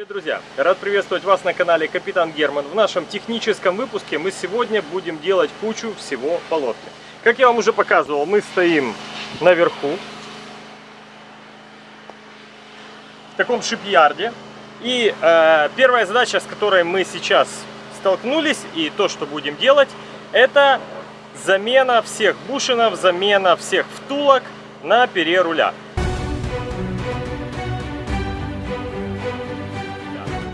Привет, друзья! Рад приветствовать вас на канале Капитан Герман. В нашем техническом выпуске мы сегодня будем делать кучу всего по. Как я вам уже показывал, мы стоим наверху, в таком шипьярде. И э, первая задача, с которой мы сейчас столкнулись, и то, что будем делать, это замена всех бушинов, замена всех втулок на пере руля.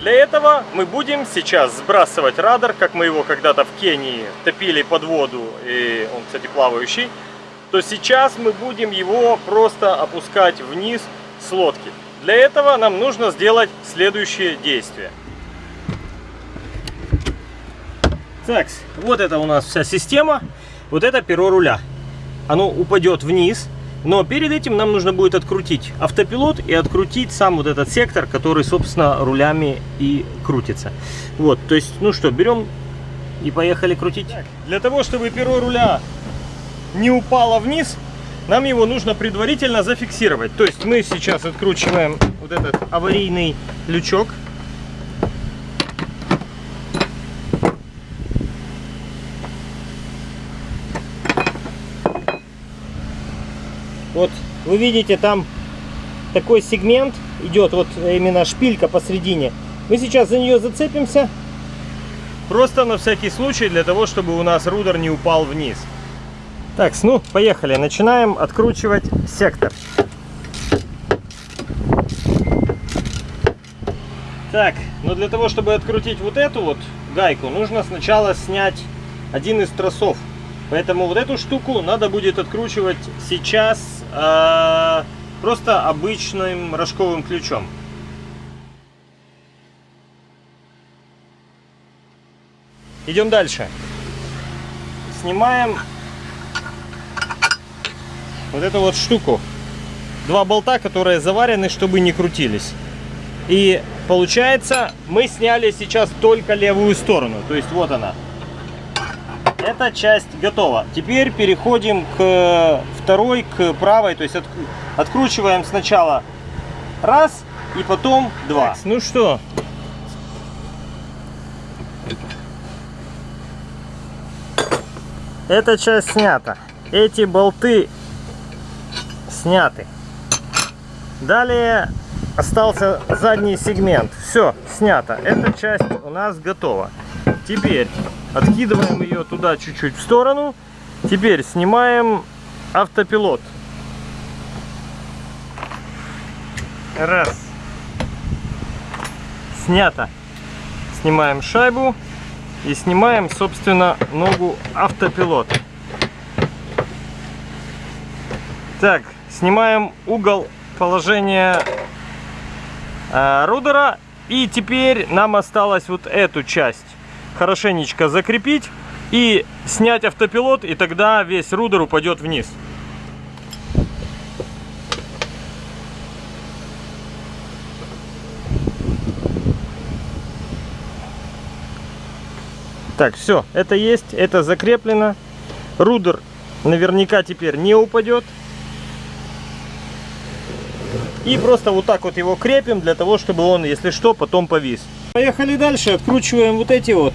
Для этого мы будем сейчас сбрасывать радар, как мы его когда-то в Кении топили под воду, и он, кстати, плавающий, то сейчас мы будем его просто опускать вниз с лодки. Для этого нам нужно сделать следующее действие. Так, вот это у нас вся система, вот это перо руля. Оно упадет вниз, но перед этим нам нужно будет открутить автопилот и открутить сам вот этот сектор, который, собственно, рулями и крутится. Вот, то есть, ну что, берем и поехали крутить. Так, для того, чтобы перо руля не упало вниз, нам его нужно предварительно зафиксировать. То есть мы сейчас откручиваем вот этот аварийный лючок. Вот вы видите, там такой сегмент идет, вот именно шпилька посередине. Мы сейчас за нее зацепимся. Просто на всякий случай, для того, чтобы у нас рудер не упал вниз. Так, ну, поехали. Начинаем откручивать сектор. Так, но для того, чтобы открутить вот эту вот гайку, нужно сначала снять один из тросов. Поэтому вот эту штуку надо будет откручивать сейчас э, просто обычным рожковым ключом. Идем дальше. Снимаем вот эту вот штуку. Два болта, которые заварены, чтобы не крутились. И получается, мы сняли сейчас только левую сторону. То есть вот она. Эта часть готова. Теперь переходим к второй, к правой. То есть от, откручиваем сначала раз и потом два. Так, ну что, эта часть снята. Эти болты сняты. Далее остался задний сегмент. Все, снято. Эта часть у нас готова. Теперь откидываем ее туда чуть-чуть в сторону. Теперь снимаем автопилот. Раз. Снято. Снимаем шайбу и снимаем, собственно, ногу автопилот. Так, снимаем угол положения э, рудера. И теперь нам осталось вот эту часть хорошенечко закрепить и снять автопилот, и тогда весь рудер упадет вниз. Так, все, это есть, это закреплено. Рудер наверняка теперь не упадет. И просто вот так вот его крепим, для того, чтобы он, если что, потом повис. Поехали дальше, откручиваем вот эти вот.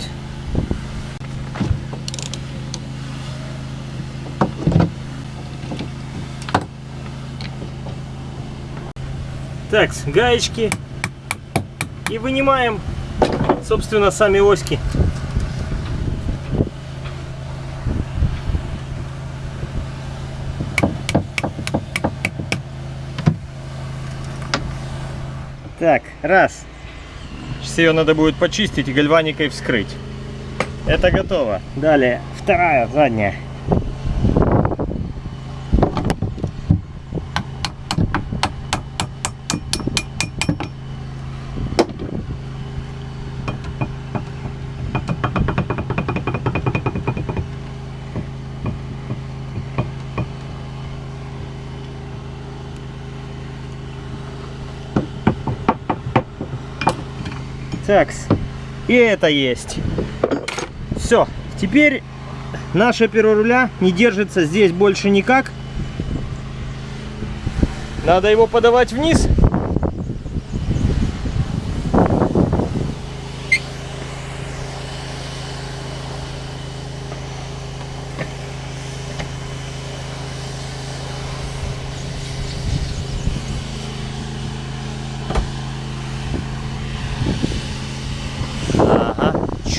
Так, гаечки. И вынимаем, собственно, сами оськи. Так, раз. Сейчас ее надо будет почистить и гальваникой вскрыть. Это готово. Далее, вторая, задняя. Такс. И это есть. Все. Теперь наше перо руля не держится здесь больше никак. Надо его подавать вниз.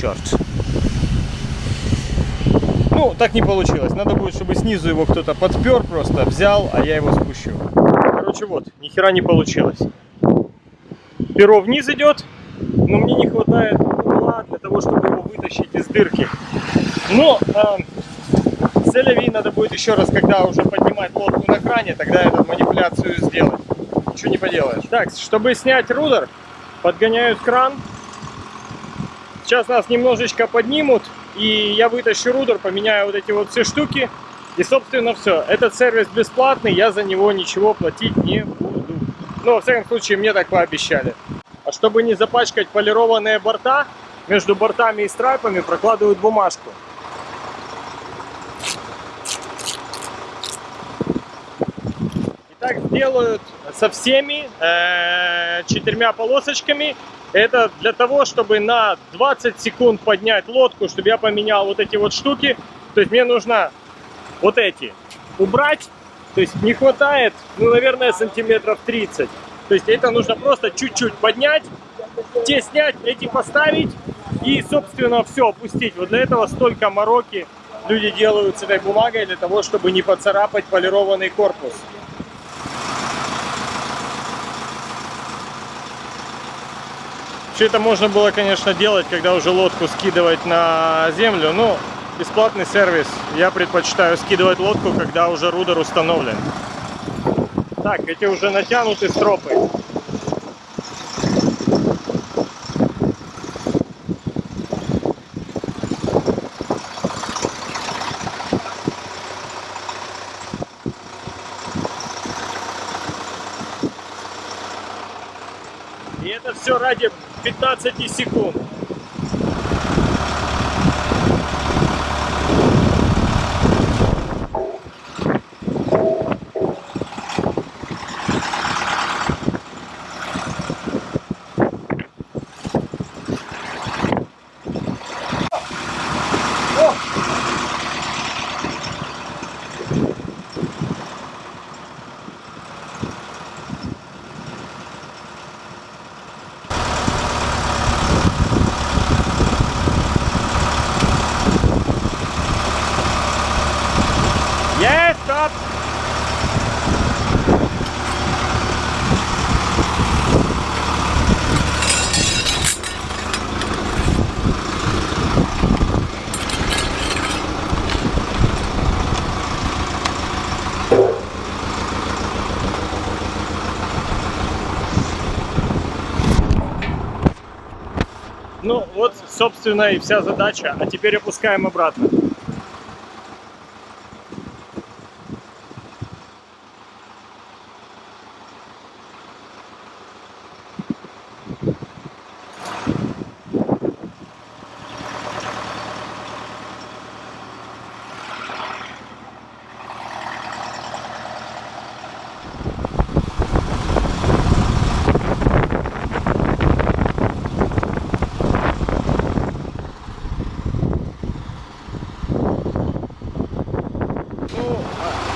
Черт. Ну, так не получилось. Надо будет, чтобы снизу его кто-то подпер просто, взял, а я его спущу. Короче, вот, ни хера не получилось. Перо вниз идет, но мне не хватает угла для того, чтобы его вытащить из дырки. Но э, селяви надо будет еще раз, когда уже поднимать лодку на кране, тогда эту манипуляцию сделать. Ничего не поделаешь. Так, чтобы снять рудер, подгоняют кран. Сейчас нас немножечко поднимут, и я вытащу рудер, поменяю вот эти вот все штуки. И, собственно, все. Этот сервис бесплатный, я за него ничего платить не буду. Ну, во всяком случае, мне так пообещали. А чтобы не запачкать полированные борта, между бортами и страйпами прокладывают бумажку. И так делают со всеми э, четырьмя полосочками. Это для того, чтобы на 20 секунд поднять лодку, чтобы я поменял вот эти вот штуки. То есть мне нужно вот эти убрать. То есть не хватает, ну, наверное, сантиметров 30. То есть это нужно просто чуть-чуть поднять, те снять, эти поставить и, собственно, все опустить. Вот для этого столько мороки люди делают с этой бумагой, для того, чтобы не поцарапать полированный корпус. Все это можно было, конечно, делать, когда уже лодку скидывать на землю, но бесплатный сервис. Я предпочитаю скидывать лодку, когда уже рудер установлен. Так, эти уже натянуты стропы. И это все ради 15 секунд. Yes, stop! Ну вот, собственно, и вся задача. А теперь опускаем обратно.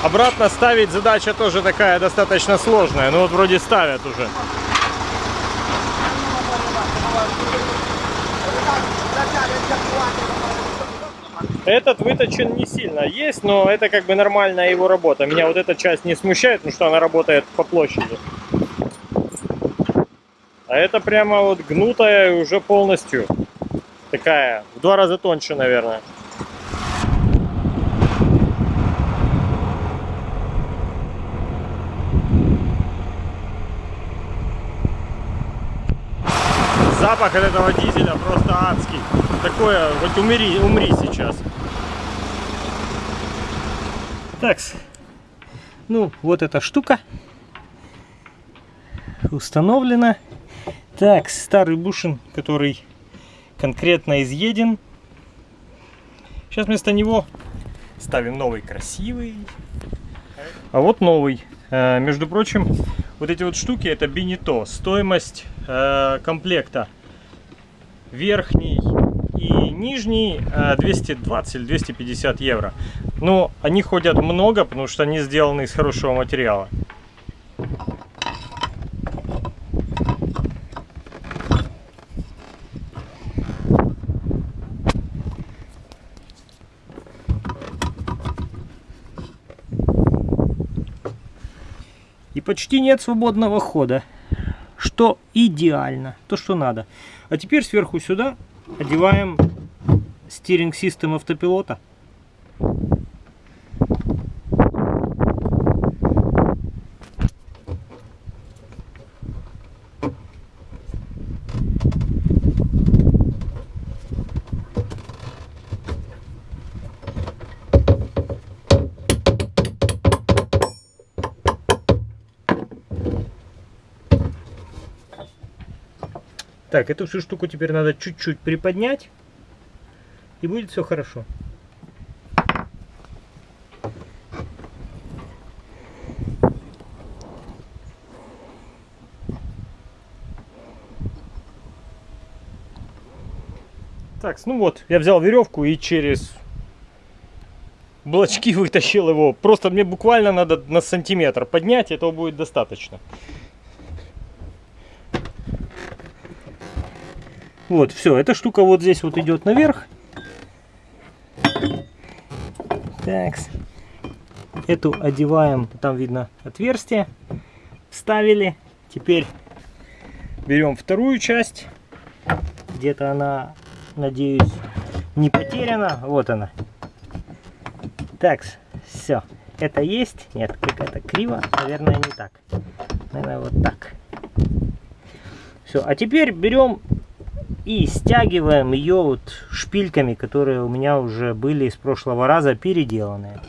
Обратно ставить задача тоже такая достаточно сложная. Ну вот вроде ставят уже. Этот выточен не сильно есть, но это как бы нормальная его работа. Меня вот эта часть не смущает, потому что она работает по площади. А это прямо вот гнутая уже полностью такая, в два раза тоньше, наверное. Запах от этого дизеля просто адский. Такое, хоть умри, умри сейчас. Так, ну вот эта штука установлена. Так, старый бушин, который конкретно изъеден. Сейчас вместо него ставим новый красивый. А вот новый. Э, между прочим, вот эти вот штуки это бинито. Стоимость э, комплекта верхний и нижний э, 220-250 евро. Но они ходят много, потому что они сделаны из хорошего материала. И почти нет свободного хода что идеально, то, что надо. А теперь сверху сюда одеваем стиринг систем автопилота. Так, эту всю штуку теперь надо чуть-чуть приподнять. И будет все хорошо. Так, ну вот, я взял веревку и через блочки вытащил его. Просто мне буквально надо на сантиметр поднять, этого будет достаточно. Вот, все, эта штука вот здесь вот идет наверх. Так, эту одеваем, там видно отверстие, вставили. Теперь берем вторую часть, где-то она, надеюсь, не потеряна. Вот она. Так, все, это есть. Нет, какая-то криво, наверное, не так. Наверное, вот так. Все, а теперь берем и стягиваем ее вот шпильками, которые у меня уже были из прошлого раза переделанные.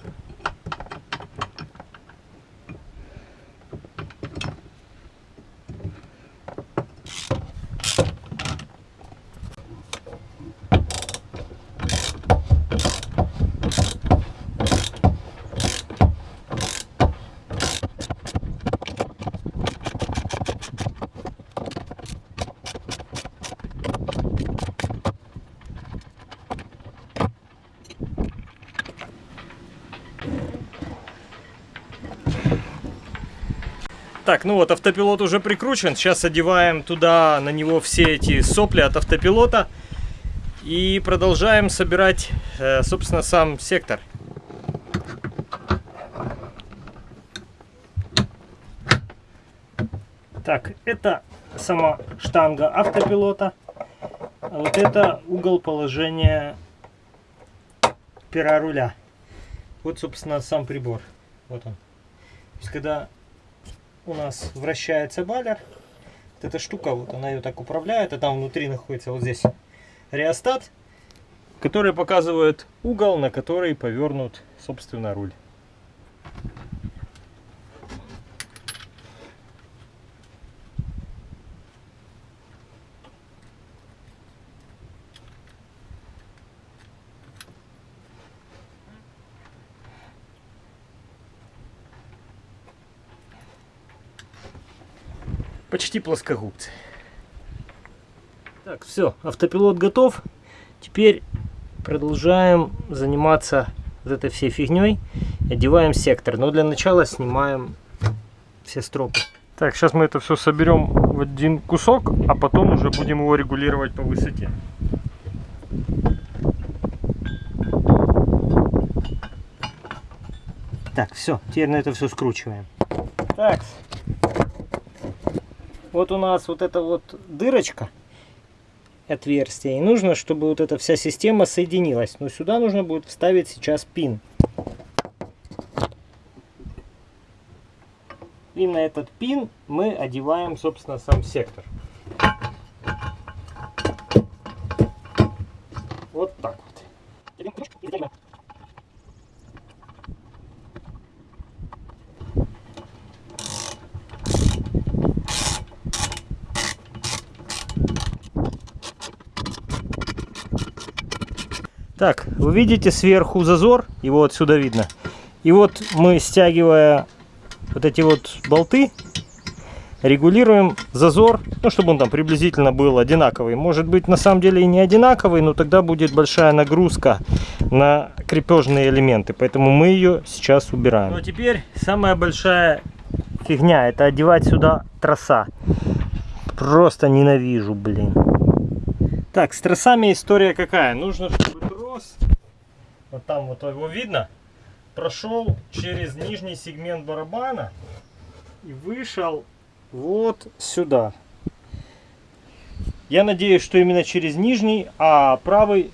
Автопилот уже прикручен. Сейчас одеваем туда на него все эти сопли от автопилота. И продолжаем собирать, э, собственно, сам сектор. Так, это сама штанга автопилота. А вот это угол положения пера руля. Вот, собственно, сам прибор. Вот он. То есть, когда у нас вращается баллер. Вот эта штука, вот она ее так управляет, а там внутри находится вот здесь реостат, который показывает угол, на который повернут, собственно, руль. Почти плоскогубцы. Так, все, автопилот готов. Теперь продолжаем заниматься вот этой всей фигней. Одеваем сектор. Но для начала снимаем все стропы. Так, сейчас мы это все соберем в один кусок, а потом уже будем его регулировать по высоте. Так, все, теперь на это все скручиваем. Так, вот у нас вот эта вот дырочка, отверстие. И нужно, чтобы вот эта вся система соединилась. Но сюда нужно будет вставить сейчас пин. И на этот пин мы одеваем, собственно, сам сектор. Вот так вот. Так, вы видите сверху зазор, его отсюда видно. И вот мы, стягивая вот эти вот болты, регулируем зазор, ну, чтобы он там приблизительно был одинаковый. Может быть, на самом деле и не одинаковый, но тогда будет большая нагрузка на крепежные элементы. Поэтому мы ее сейчас убираем. Ну, а теперь самая большая фигня, это одевать сюда троса. Просто ненавижу, блин. Так, с тросами история какая? Нужно, вот там вот его видно, прошел через нижний сегмент барабана и вышел вот сюда. Я надеюсь, что именно через нижний, а правый,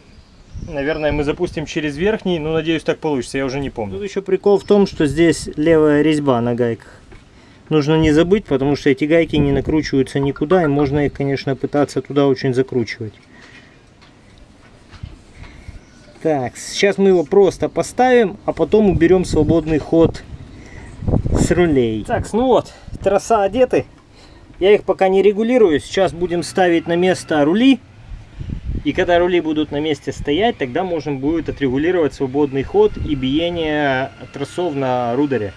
наверное, мы запустим через верхний. Ну, надеюсь, так получится, я уже не помню. Тут еще прикол в том, что здесь левая резьба на гайках. Нужно не забыть, потому что эти гайки не накручиваются никуда, и можно их, конечно, пытаться туда очень закручивать. Так, сейчас мы его просто поставим, а потом уберем свободный ход с рулей. Так, ну вот, троса одеты. Я их пока не регулирую. Сейчас будем ставить на место рули. И когда рули будут на месте стоять, тогда можно будет отрегулировать свободный ход и биение тросов на рудере.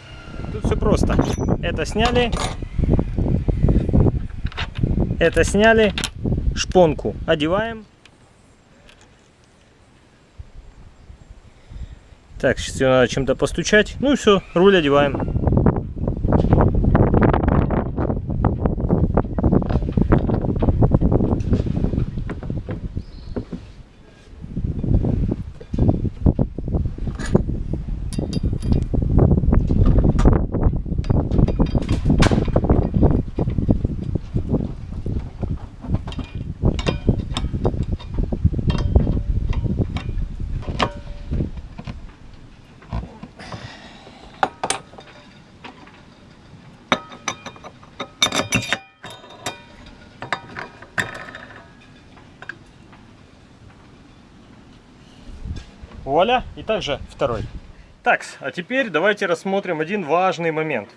Тут все просто. Это сняли. Это сняли. Шпонку одеваем. Так, сейчас ее надо чем-то постучать. Ну и все, руль одеваем. Вуаля, и также второй. Так, а теперь давайте рассмотрим один важный момент.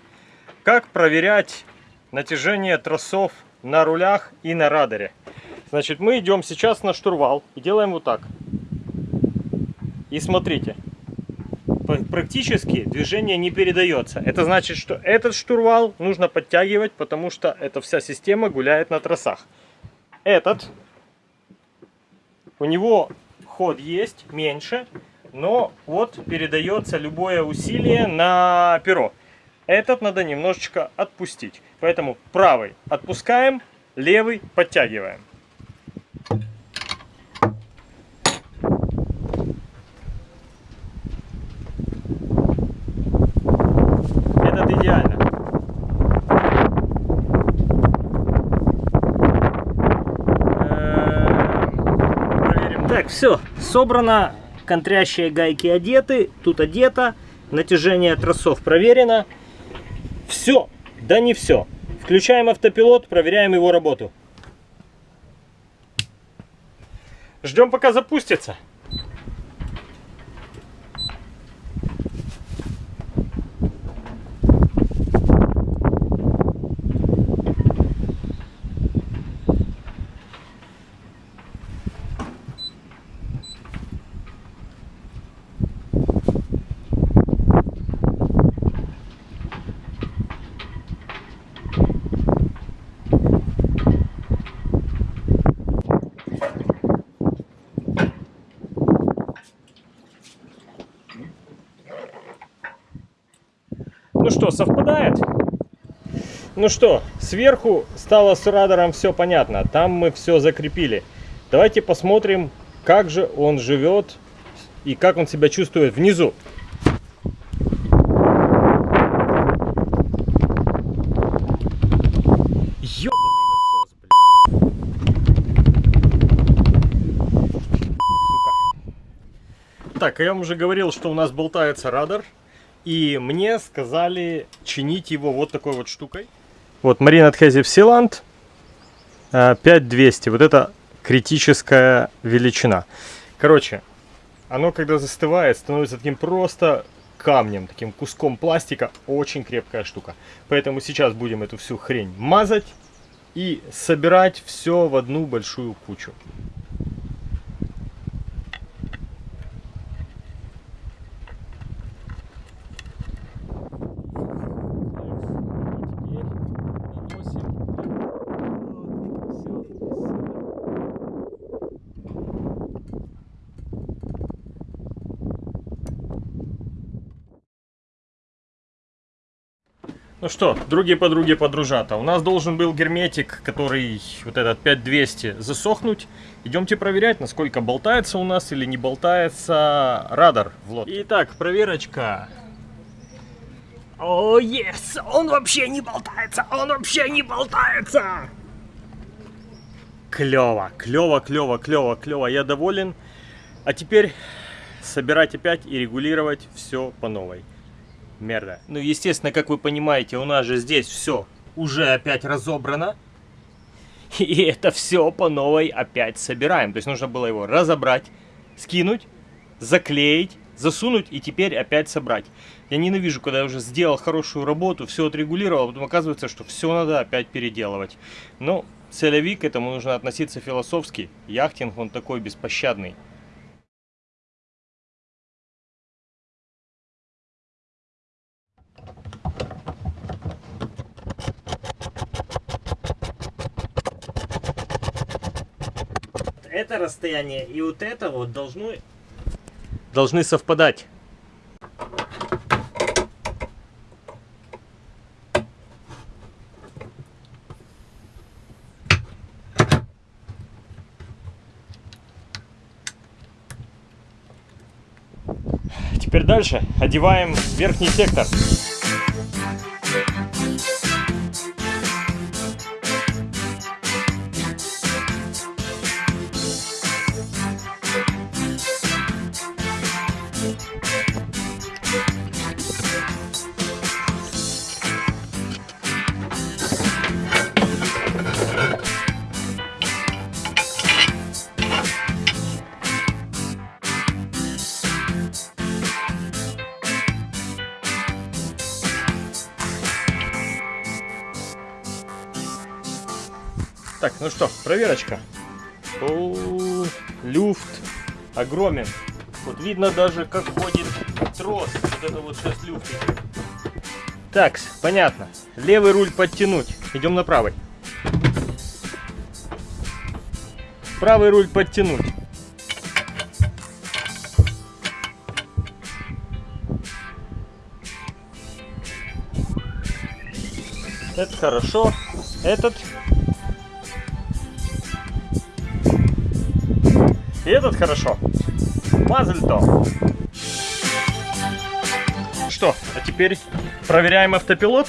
Как проверять натяжение тросов на рулях и на радаре. Значит, мы идем сейчас на штурвал и делаем вот так. И смотрите, практически движение не передается. Это значит, что этот штурвал нужно подтягивать, потому что эта вся система гуляет на тросах. Этот, у него ход есть, меньше, но вот передается любое усилие на перо. Этот надо немножечко отпустить. Поэтому правый отпускаем, левый подтягиваем. Этот идеально. Так, все, собрано, контрящие гайки одеты, тут одето, натяжение тросов проверено. Все, да не все. Включаем автопилот, проверяем его работу. Ждем пока запустится. Ну что, совпадает? Ну что, сверху стало с радаром все понятно. Там мы все закрепили. Давайте посмотрим, как же он живет и как он себя чувствует внизу. Так, я вам уже говорил, что у нас болтается радар. И мне сказали чинить его вот такой вот штукой. Вот Marine Adhesive Sealant 5200. Вот это критическая величина. Короче, оно когда застывает, становится таким просто камнем, таким куском пластика. Очень крепкая штука. Поэтому сейчас будем эту всю хрень мазать и собирать все в одну большую кучу. Ну что, другие подруги подружата, у нас должен был герметик, который вот этот 5200 засохнуть. Идемте проверять, насколько болтается у нас или не болтается радар в лодке. Итак, проверочка. О, yes! Он вообще не болтается! Он вообще не болтается! Клево, клево, клево, клево, клево. Я доволен. А теперь собирать опять и регулировать все по новой. Мерда. Ну, естественно, как вы понимаете, у нас же здесь все уже опять разобрано. И это все по новой опять собираем. То есть нужно было его разобрать, скинуть, заклеить, засунуть и теперь опять собрать. Я ненавижу, когда я уже сделал хорошую работу, все отрегулировал, а потом оказывается, что все надо опять переделывать. Но целевик к этому нужно относиться философски. Яхтинг, он такой беспощадный. Это расстояние и вот это вот должны, должны совпадать. Теперь дальше одеваем верхний сектор. Ну что, проверочка. О, люфт огромен. Вот видно даже, как ходит трос. Вот это вот сейчас люфт идет. Так, понятно. Левый руль подтянуть. Идем на правый. Правый руль подтянуть. Это хорошо. Этот И этот хорошо. Мазельто. Что, а теперь проверяем автопилот.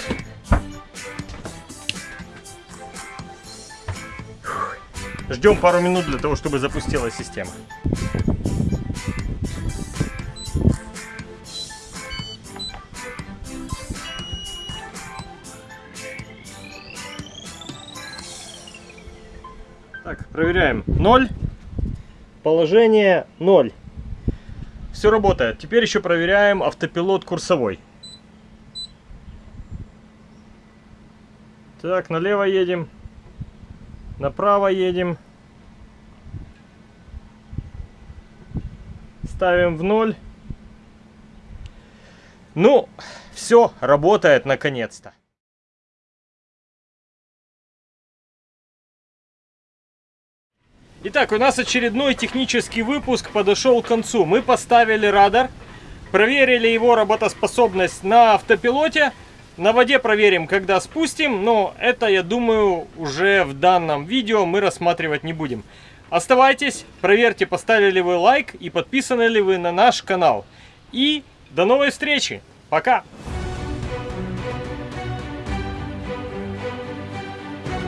Ждем пару минут для того, чтобы запустилась система. Так, проверяем. Ноль. Положение 0. Все работает. Теперь еще проверяем автопилот курсовой. Так, налево едем. Направо едем. Ставим в ноль. Ну, все, работает наконец-то. Итак, у нас очередной технический выпуск подошел к концу. Мы поставили радар, проверили его работоспособность на автопилоте. На воде проверим, когда спустим, но это, я думаю, уже в данном видео мы рассматривать не будем. Оставайтесь, проверьте, поставили ли вы лайк и подписаны ли вы на наш канал. И до новой встречи. Пока!